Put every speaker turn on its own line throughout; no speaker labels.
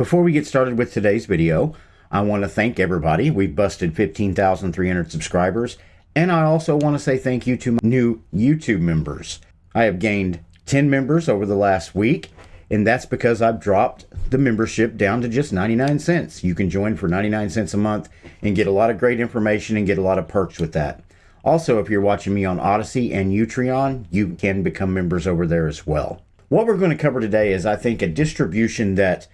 Before we get started with today's video, I want to thank everybody. We've busted 15,300 subscribers. And I also want to say thank you to my new YouTube members. I have gained 10 members over the last week, and that's because I've dropped the membership down to just 99 cents. You can join for 99 cents a month and get a lot of great information and get a lot of perks with that. Also, if you're watching me on Odysee and Utreon, you can become members over there as well. What we're going to cover today is, I think, a distribution that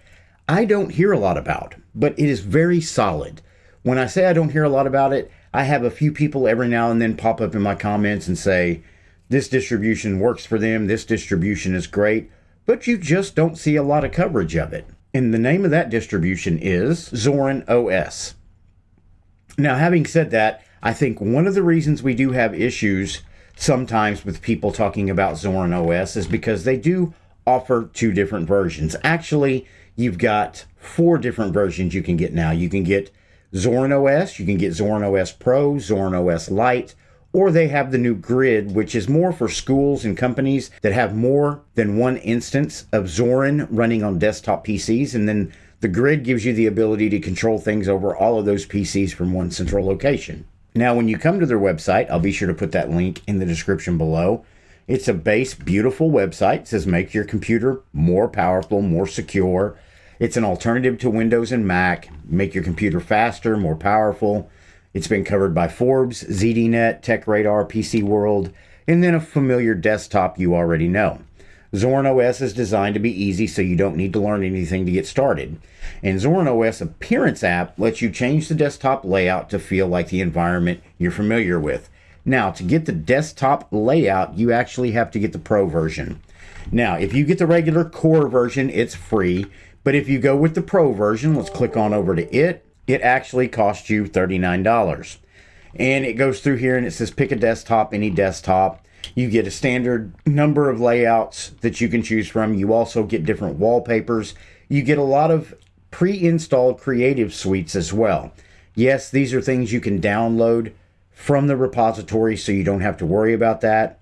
I don't hear a lot about, but it is very solid. When I say I don't hear a lot about it, I have a few people every now and then pop up in my comments and say, this distribution works for them, this distribution is great, but you just don't see a lot of coverage of it. And the name of that distribution is Zorin OS. Now, having said that, I think one of the reasons we do have issues sometimes with people talking about Zorin OS is because they do offer two different versions. Actually, you've got four different versions you can get now. You can get Zorin OS, you can get Zorin OS Pro, Zorin OS Lite, or they have the new Grid, which is more for schools and companies that have more than one instance of Zorin running on desktop PCs. And then the Grid gives you the ability to control things over all of those PCs from one central location. Now, when you come to their website, I'll be sure to put that link in the description below. It's a base, beautiful website. It says make your computer more powerful, more secure. It's an alternative to Windows and Mac. Make your computer faster, more powerful. It's been covered by Forbes, ZDNet, TechRadar, PC World, and then a familiar desktop you already know. Zorin OS is designed to be easy so you don't need to learn anything to get started. And Zorin OS Appearance app lets you change the desktop layout to feel like the environment you're familiar with. Now, to get the desktop layout, you actually have to get the Pro version. Now, if you get the regular core version, it's free. But if you go with the Pro version, let's click on over to it, it actually costs you $39. And it goes through here and it says pick a desktop, any desktop. You get a standard number of layouts that you can choose from. You also get different wallpapers. You get a lot of pre-installed creative suites as well. Yes, these are things you can download from the repository so you don't have to worry about that.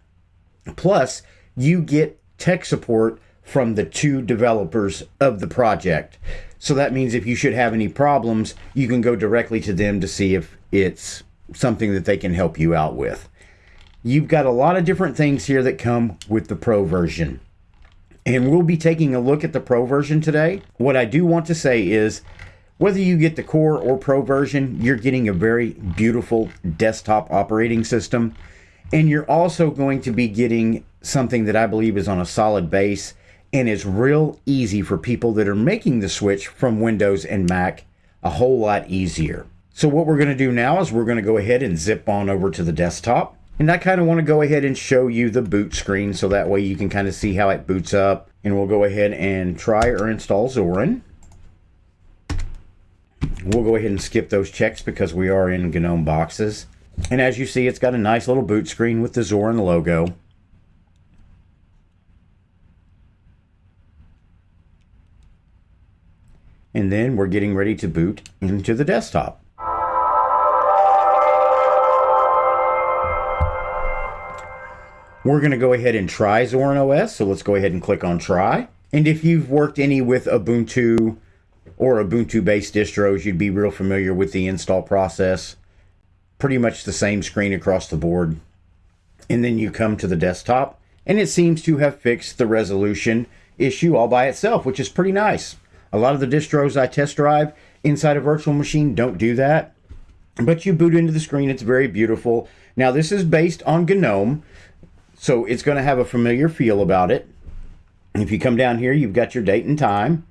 Plus, you get tech support from the two developers of the project. So that means if you should have any problems, you can go directly to them to see if it's something that they can help you out with. You've got a lot of different things here that come with the Pro version. And we'll be taking a look at the Pro version today. What I do want to say is whether you get the Core or Pro version, you're getting a very beautiful desktop operating system. And you're also going to be getting something that I believe is on a solid base and it's real easy for people that are making the switch from Windows and Mac a whole lot easier. So what we're going to do now is we're going to go ahead and zip on over to the desktop. And I kind of want to go ahead and show you the boot screen so that way you can kind of see how it boots up. And we'll go ahead and try or install Zorin. We'll go ahead and skip those checks because we are in GNOME boxes. And as you see, it's got a nice little boot screen with the Zorin logo. And then we're getting ready to boot into the desktop. We're going to go ahead and try Zorin OS. So let's go ahead and click on try. And if you've worked any with Ubuntu or Ubuntu based distros, you'd be real familiar with the install process. Pretty much the same screen across the board. And then you come to the desktop and it seems to have fixed the resolution issue all by itself, which is pretty nice. A lot of the distros I test drive inside a virtual machine don't do that. But you boot into the screen, it's very beautiful. Now, this is based on GNOME, so it's going to have a familiar feel about it. If you come down here, you've got your date and time.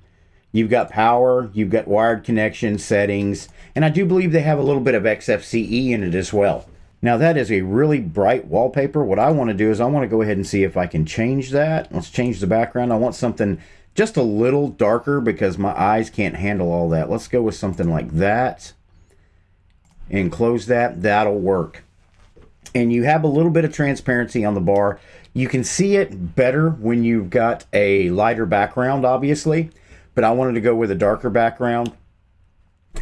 You've got power, you've got wired connection settings, and I do believe they have a little bit of XFCE in it as well. Now that is a really bright wallpaper. What I want to do is I want to go ahead and see if I can change that. Let's change the background. I want something just a little darker because my eyes can't handle all that. Let's go with something like that and close that. That'll work and you have a little bit of transparency on the bar. You can see it better when you've got a lighter background, obviously, but I wanted to go with a darker background.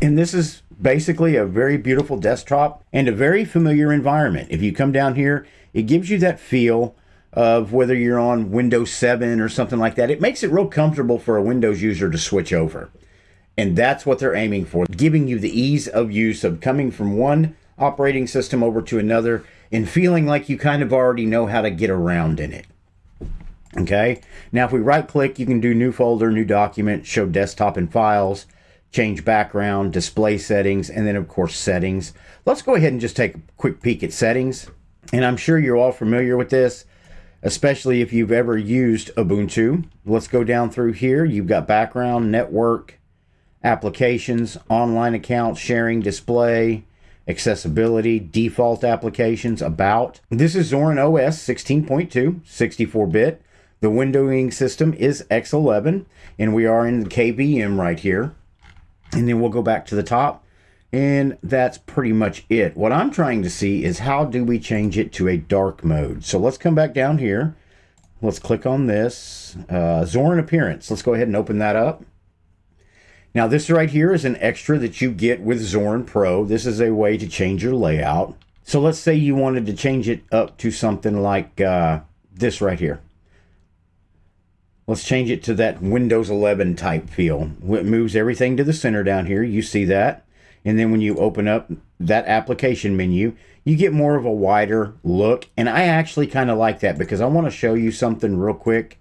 And this is basically a very beautiful desktop and a very familiar environment. If you come down here, it gives you that feel of whether you're on Windows 7 or something like that. It makes it real comfortable for a Windows user to switch over. And that's what they're aiming for, giving you the ease of use of coming from one operating system over to another and feeling like you kind of already know how to get around in it. Okay, now if we right click, you can do new folder, new document, show desktop and files, change background, display settings, and then of course settings. Let's go ahead and just take a quick peek at settings. And I'm sure you're all familiar with this, especially if you've ever used Ubuntu. Let's go down through here. You've got background, network, applications, online accounts, sharing, display, accessibility, default applications, about. This is Zorin OS 16.2, 64-bit. The windowing system is X11, and we are in the KVM right here. And then we'll go back to the top, and that's pretty much it. What I'm trying to see is how do we change it to a dark mode. So let's come back down here. Let's click on this. Uh, Zorin Appearance. Let's go ahead and open that up. Now this right here is an extra that you get with Zorin Pro. This is a way to change your layout. So let's say you wanted to change it up to something like uh, this right here. Let's change it to that Windows 11 type feel. It moves everything to the center down here. You see that. And then when you open up that application menu, you get more of a wider look. And I actually kind of like that because I want to show you something real quick.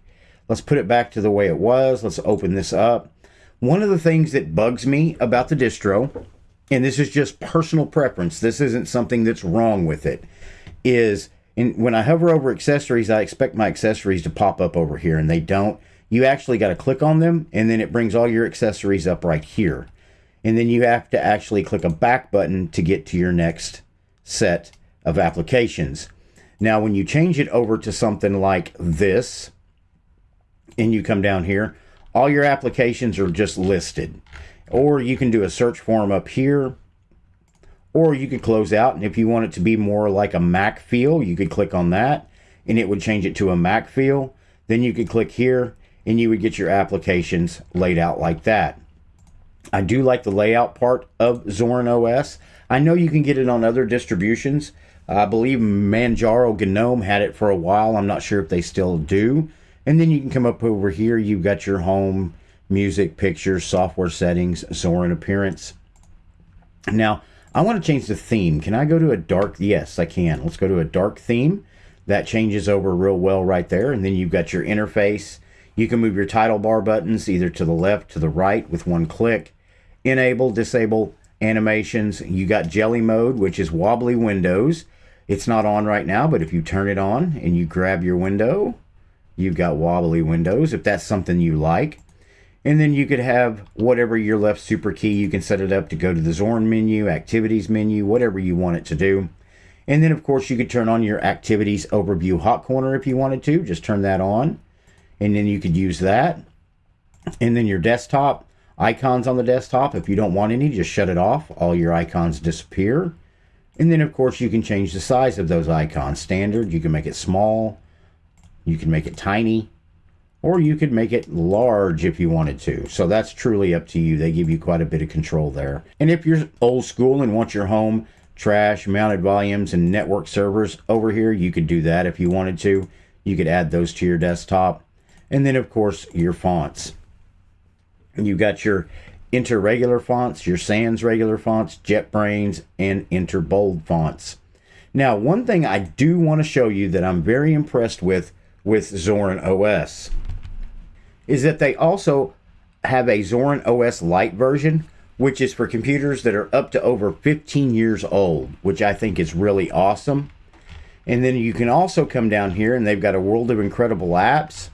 Let's put it back to the way it was. Let's open this up. One of the things that bugs me about the distro, and this is just personal preference, this isn't something that's wrong with it, is and when I hover over accessories, I expect my accessories to pop up over here, and they don't. You actually got to click on them, and then it brings all your accessories up right here. And then you have to actually click a back button to get to your next set of applications. Now, when you change it over to something like this, and you come down here, all your applications are just listed. Or you can do a search form up here or you could close out. And if you want it to be more like a Mac feel, you could click on that and it would change it to a Mac feel. Then you could click here and you would get your applications laid out like that. I do like the layout part of Zorin OS. I know you can get it on other distributions. I believe Manjaro GNOME had it for a while. I'm not sure if they still do. And then you can come up over here. You've got your home, music, pictures, software settings, Zorin appearance. Now, I want to change the theme. Can I go to a dark? Yes, I can. Let's go to a dark theme. That changes over real well right there. And then you've got your interface. You can move your title bar buttons either to the left, to the right with one click. Enable, disable animations. You got jelly mode, which is wobbly windows. It's not on right now, but if you turn it on and you grab your window, you've got wobbly windows if that's something you like. And then you could have whatever your left super key, you can set it up to go to the Zorin menu, activities menu, whatever you want it to do. And then of course you could turn on your activities overview hot corner if you wanted to, just turn that on. And then you could use that. And then your desktop, icons on the desktop, if you don't want any, just shut it off. All your icons disappear. And then of course you can change the size of those icons. Standard, you can make it small, you can make it tiny, or you could make it large if you wanted to. So that's truly up to you. They give you quite a bit of control there. And if you're old school and want your home trash, mounted volumes, and network servers over here, you could do that if you wanted to. You could add those to your desktop. And then, of course, your fonts. You've got your interregular fonts, your Sans regular fonts, JetBrains, and interbold fonts. Now, one thing I do want to show you that I'm very impressed with with Zorin OS is that they also have a Zorin OS Lite version, which is for computers that are up to over 15 years old, which I think is really awesome. And then you can also come down here and they've got a world of incredible apps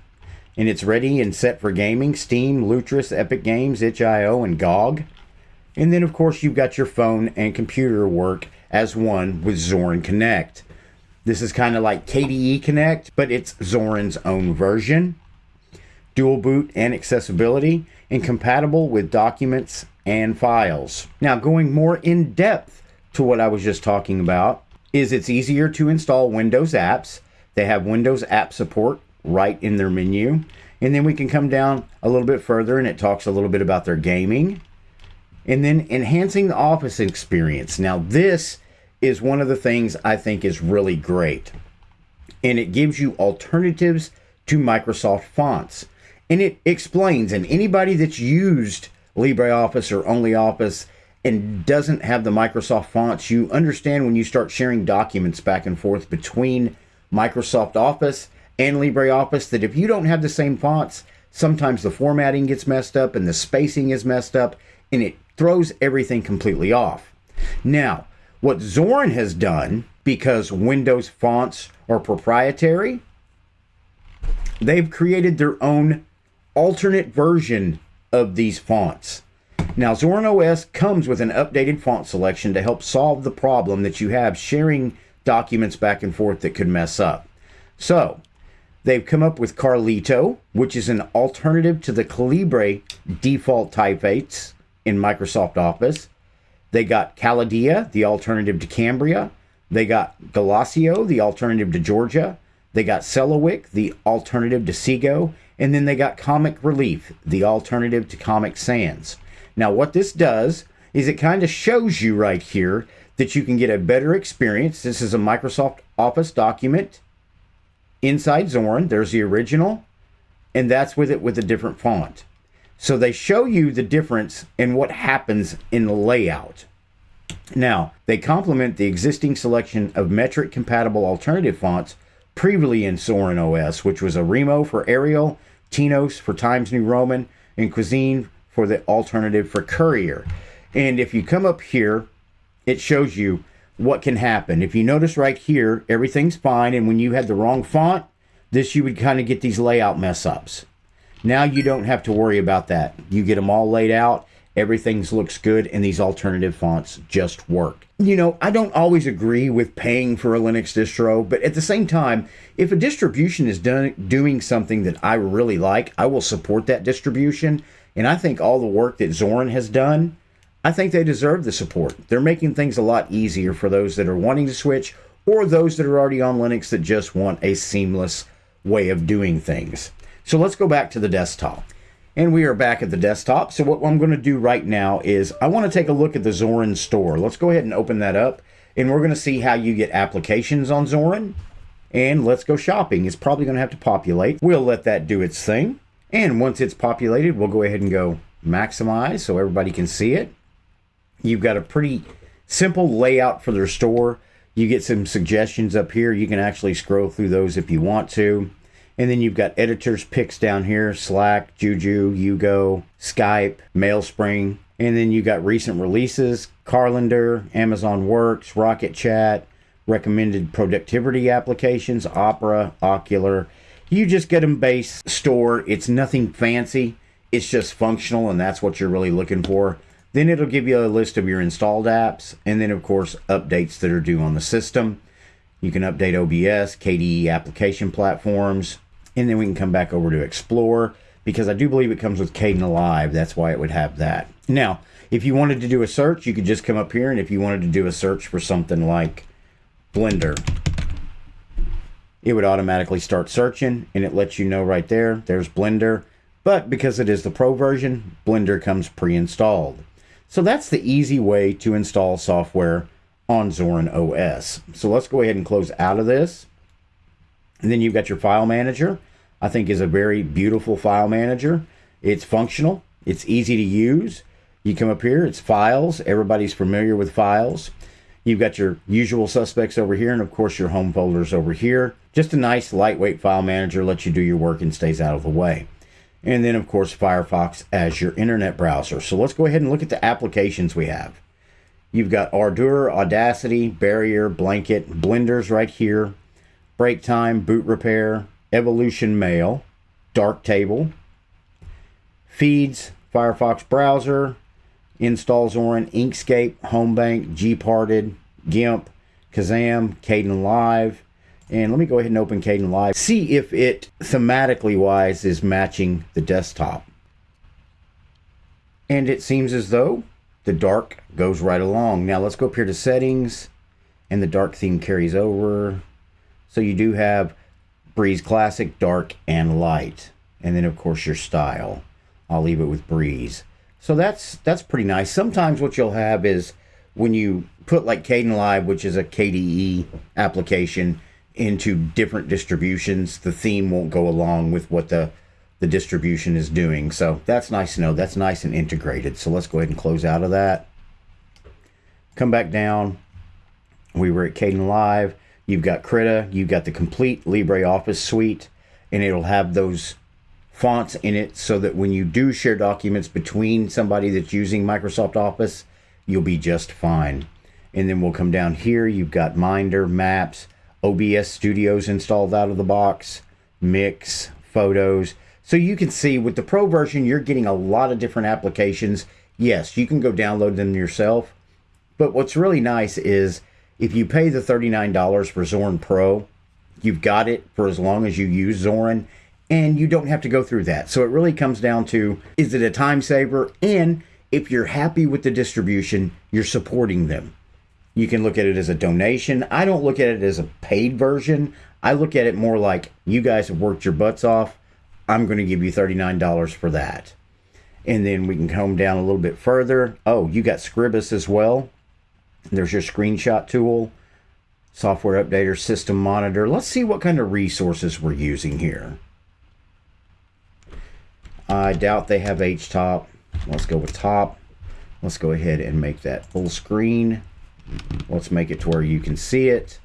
and it's ready and set for gaming Steam, Lutris, Epic Games, itch.io, and GOG. And then, of course, you've got your phone and computer work as one with Zorin Connect. This is kind of like KDE Connect, but it's Zorin's own version dual boot and accessibility, and compatible with documents and files. Now, going more in depth to what I was just talking about, is it's easier to install Windows apps. They have Windows app support right in their menu. And then we can come down a little bit further and it talks a little bit about their gaming. And then enhancing the office experience. Now, this is one of the things I think is really great. And it gives you alternatives to Microsoft fonts and it explains and anybody that's used LibreOffice or OnlyOffice and doesn't have the Microsoft fonts, you understand when you start sharing documents back and forth between Microsoft Office and LibreOffice that if you don't have the same fonts, sometimes the formatting gets messed up and the spacing is messed up and it throws everything completely off. Now, what Zorin has done, because Windows fonts are proprietary, they've created their own alternate version of these fonts. Now, Zorin OS comes with an updated font selection to help solve the problem that you have sharing documents back and forth that could mess up. So, they've come up with Carlito, which is an alternative to the Calibri default typefaces in Microsoft Office. They got Caladea, the alternative to Cambria. They got Gelasio, the alternative to Georgia. They got Selawik, the alternative to Segoe. And then they got Comic Relief, the alternative to Comic Sans. Now, what this does is it kind of shows you right here that you can get a better experience. This is a Microsoft Office document inside Zorin, There's the original, and that's with it with a different font. So they show you the difference in what happens in the layout. Now, they complement the existing selection of metric compatible alternative fonts previously in Zorin OS, which was Arimo for Arial, Tinos for Times New Roman, and Cousine for the alternative for Courier. And if you come up here, it shows you what can happen. If you notice right here, everything's fine. And when you had the wrong font, this you would kind of get these layout mess ups. Now you don't have to worry about that. You get them all laid out. Everything looks good, and these alternative fonts just work. You know, I don't always agree with paying for a Linux distro, but at the same time, if a distribution is done, doing something that I really like, I will support that distribution. And I think all the work that Zorin has done, I think they deserve the support. They're making things a lot easier for those that are wanting to switch or those that are already on Linux that just want a seamless way of doing things. So let's go back to the desktop. And we are back at the desktop. So what I'm going to do right now is I want to take a look at the Zorin store. Let's go ahead and open that up. And we're going to see how you get applications on Zorin. And let's go shopping. It's probably going to have to populate. We'll let that do its thing. And once it's populated, we'll go ahead and go maximize so everybody can see it. You've got a pretty simple layout for their store. You get some suggestions up here. You can actually scroll through those if you want to. And then you've got editors picks down here Slack, Juju, Yugo, Skype, MailSpring. And then you've got recent releases Calendar, Amazon Works, Rocket Chat, recommended productivity applications, Opera, Okular. You just get them base store. It's nothing fancy. It's just functional, and that's what you're really looking for. Then it'll give you a list of your installed apps, and then, of course, updates that are due on the system. You can update OBS, KDE application platforms, and then we can come back over to explore because I do believe it comes with Kdenlive. That's why it would have that. Now, if you wanted to do a search, you could just come up here and if you wanted to do a search for something like Blender, it would automatically start searching and it lets you know right there, there's Blender. But because it is the Pro version, Blender comes pre-installed. So that's the easy way to install software on Zorin OS. So let's go ahead and close out of this. And then you've got your file manager. I think is a very beautiful file manager. It's functional. It's easy to use. You come up here, it's files. Everybody's familiar with files. You've got your usual suspects over here, and of course your home folders over here. Just a nice lightweight file manager, lets you do your work and stays out of the way. And then of course Firefox as your internet browser. So let's go ahead and look at the applications we have. You've got Ardour, Audacity, Barrier, Blanket, Blenders right here, Break Time, Boot Repair, Evolution Mail, Darktable, Feeds, Firefox Browser, Installs Zorin, Inkscape, Homebank, Gparted, GIMP, Kazam, Kdenlive. And let me go ahead and open Kdenlive. See if it thematically wise is matching the desktop. And it seems as though the dark goes right along. Now let's go up here to settings and the dark theme carries over. So you do have Breeze Classic, Dark, and Light. And then, of course, your style. I'll leave it with Breeze. So that's that's pretty nice. Sometimes what you'll have is when you put like Kdenlive, which is a KDE application, into different distributions, the theme won't go along with what the the distribution is doing. So that's nice to know. That's nice and integrated. So let's go ahead and close out of that. Come back down. We were at Kdenlive. You've got Krita. You've got the complete LibreOffice suite, and it'll have those fonts in it so that when you do share documents between somebody that's using Microsoft Office, you'll be just fine. And then we'll come down here. You've got Minder, Maps, OBS Studios installed out of the box, Mix, Photos. So you can see with the Pro version, you're getting a lot of different applications. Yes, you can go download them yourself. But what's really nice is if you pay the $39 for Zorin Pro, you've got it for as long as you use Zorin and you don't have to go through that. So it really comes down to is it a time saver? And if you're happy with the distribution, you're supporting them. You can look at it as a donation. I don't look at it as a paid version. I look at it more like you guys have worked your butts off. I'm going to give you $39 for that. And then we can come down a little bit further. Oh, you got Scribus as well. There's your screenshot tool, software updater, system monitor. Let's see what kind of resources we're using here. I doubt they have H-top. Let's go with top. Let's go ahead and make that full screen. Let's make it to where you can see it.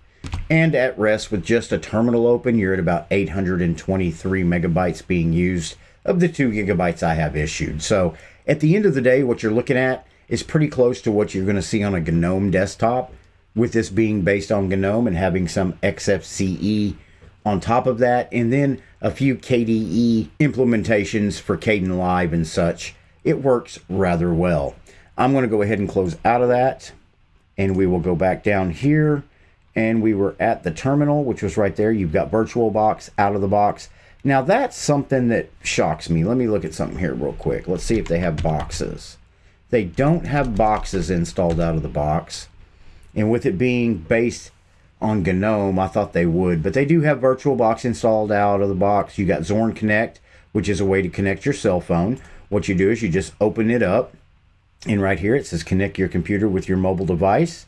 And at rest with just a terminal open, you're at about 823 megabytes being used of the two gigabytes I have issued. So at the end of the day, what you're looking at is pretty close to what you're going to see on a GNOME desktop with this being based on GNOME and having some XFCE on top of that. And then a few KDE implementations for Kdenlive and such, it works rather well. I'm going to go ahead and close out of that and we will go back down here and we were at the terminal, which was right there. You've got VirtualBox out of the box. Now that's something that shocks me. Let me look at something here real quick. Let's see if they have boxes. They don't have boxes installed out of the box. And with it being based on GNOME. I thought they would, but they do have VirtualBox installed out of the box. You got Zorin Connect, which is a way to connect your cell phone. What you do is you just open it up, and right here it says connect your computer with your mobile device.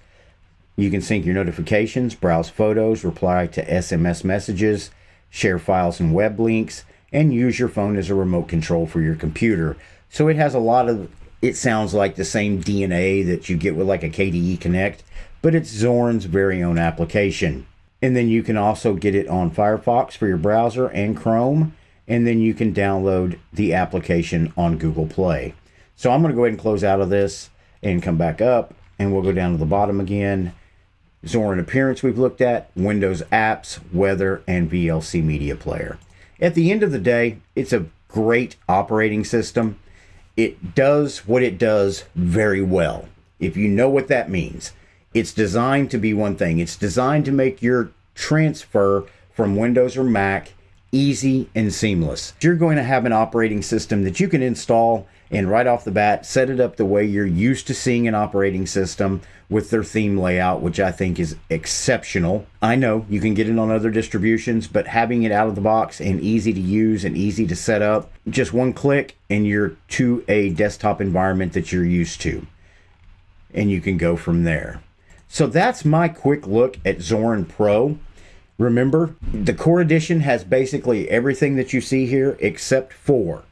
You can sync your notifications, browse photos, reply to SMS messages, share files and web links, and use your phone as a remote control for your computer. So it has a lot of, it sounds like the same DNA that you get with like a KDE Connect, but it's Zorin's very own application. And then you can also get it on Firefox for your browser and Chrome. And then you can download the application on Google Play. So I'm going to go ahead and close out of this and come back up. And we'll go down to the bottom again. Zorin Appearance we've looked at, Windows Apps, Weather, and VLC Media Player. At the end of the day, it's a great operating system. It does what it does very well. If you know what that means. It's designed to be one thing. It's designed to make your transfer from Windows or Mac easy and seamless. You're going to have an operating system that you can install and right off the bat set it up the way you're used to seeing an operating system with their theme layout, which I think is exceptional. I know you can get it on other distributions, but having it out of the box and easy to use and easy to set up, just one click and you're to a desktop environment that you're used to. And you can go from there. So that's my quick look at Zorin Pro. Remember, the Core Edition has basically everything that you see here except for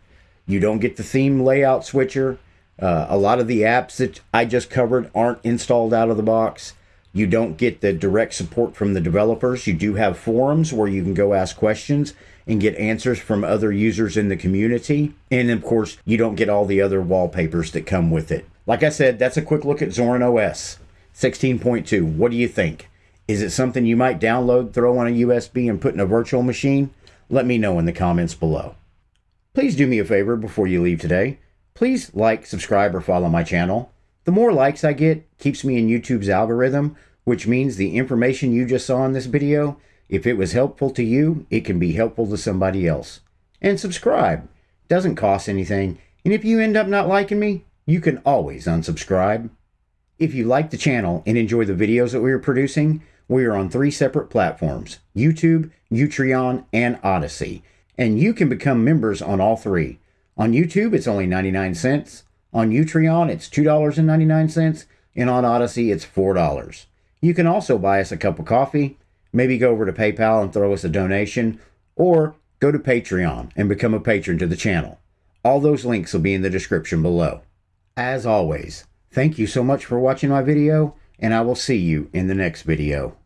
you don't get the theme layout switcher. Uh, a lot of the apps that I just covered aren't installed out of the box. You don't get the direct support from the developers. You do have forums where you can go ask questions and get answers from other users in the community. And of course, you don't get all the other wallpapers that come with it. Like I said, that's a quick look at Zorin OS. 16.2. What do you think? Is it something you might download, throw on a USB, and put in a virtual machine? Let me know in the comments below. Please do me a favor before you leave today. Please like, subscribe, or follow my channel. The more likes I get keeps me in YouTube's algorithm, which means the information you just saw in this video, if it was helpful to you, it can be helpful to somebody else. And subscribe. Doesn't cost anything. And if you end up not liking me, you can always unsubscribe. If you like the channel and enjoy the videos that we are producing, we are on three separate platforms YouTube, Utreon, and Odysee. And you can become members on all three. On YouTube, it's only 99 cents. On Utreon, it's $2.99. And on Odysee, it's $4. You can also buy us a cup of coffee, maybe go over to PayPal and throw us a donation, or go to Patreon and become a patron to the channel. All those links will be in the description below. As always, thank you so much for watching my video, and I will see you in the next video.